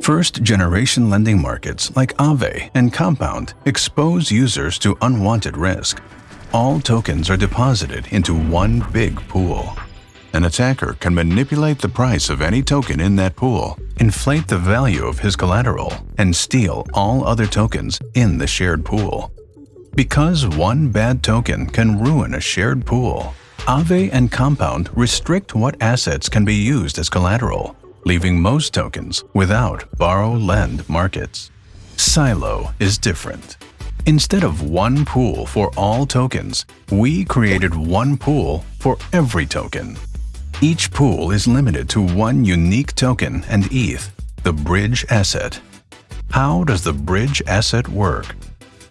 First-generation lending markets like Aave and Compound expose users to unwanted risk. All tokens are deposited into one big pool. An attacker can manipulate the price of any token in that pool, inflate the value of his collateral, and steal all other tokens in the shared pool. Because one bad token can ruin a shared pool, Aave and Compound restrict what assets can be used as collateral, leaving most tokens without borrow-lend markets. Silo is different. Instead of one pool for all tokens, we created one pool for every token. Each pool is limited to one unique token and ETH, the bridge asset. How does the bridge asset work?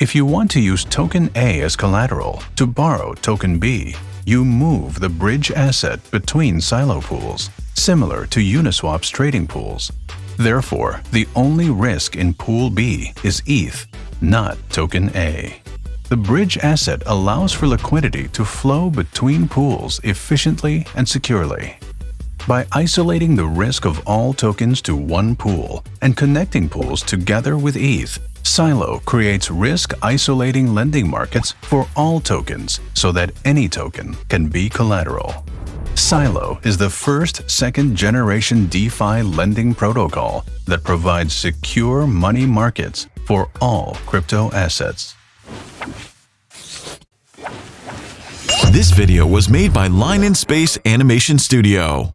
If you want to use token A as collateral to borrow token B, you move the bridge asset between silo pools, similar to Uniswap's trading pools. Therefore, the only risk in Pool B is ETH, not token A. The bridge asset allows for liquidity to flow between pools efficiently and securely. By isolating the risk of all tokens to one pool and connecting pools together with ETH, Silo creates risk-isolating lending markets for all tokens so that any token can be collateral. Silo is the first second-generation DeFi lending protocol that provides secure money markets for all crypto assets. This video was made by Line in Space Animation Studio.